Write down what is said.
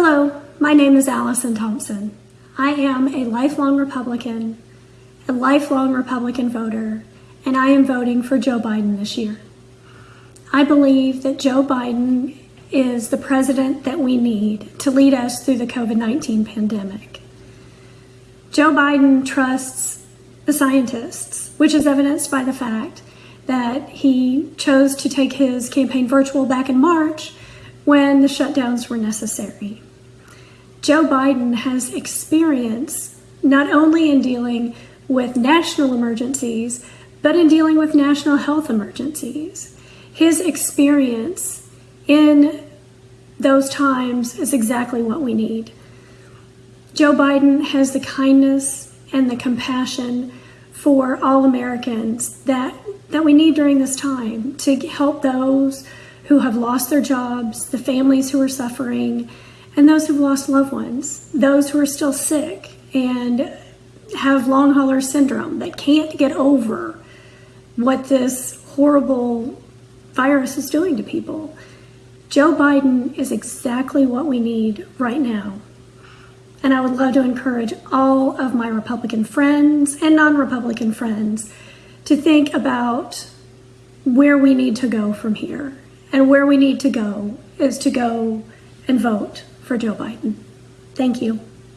Hello, my name is Allison Thompson. I am a lifelong Republican, a lifelong Republican voter, and I am voting for Joe Biden this year. I believe that Joe Biden is the president that we need to lead us through the COVID 19 pandemic. Joe Biden trusts the scientists, which is evidenced by the fact that he chose to take his campaign virtual back in March when the shutdowns were necessary. Joe Biden has experience not only in dealing with national emergencies, but in dealing with national health emergencies. His experience in those times is exactly what we need. Joe Biden has the kindness and the compassion for all Americans that, that we need during this time to help those who have lost their jobs, the families who are suffering, and those who've lost loved ones, those who are still sick and have long hauler syndrome that can't get over what this horrible virus is doing to people. Joe Biden is exactly what we need right now. And I would love to encourage all of my Republican friends and non Republican friends to think about where we need to go from here. And where we need to go is to go and vote for Joe Biden. Thank you.